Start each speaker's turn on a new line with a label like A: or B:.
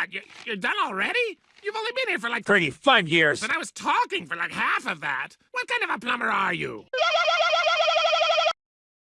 A: What? You, you're done already? You've only been here for like
B: 35 years.
A: But I was talking for like half of that. What kind of a plumber are you?